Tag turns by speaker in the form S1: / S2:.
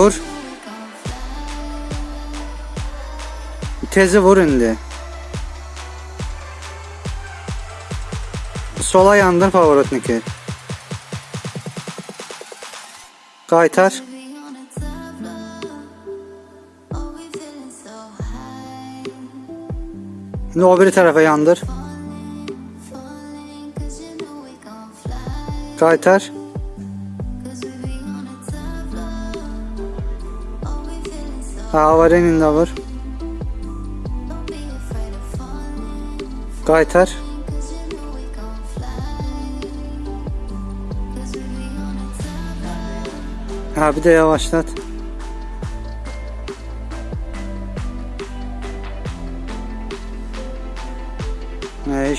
S1: what Tezi vur indi. Sola yandır Pavorotniki. Qaytar. İndi o biri tərəfə yandır. Qaytar. Ha, avarenin Skyter Ha bir de yavaşlat. Ne iş?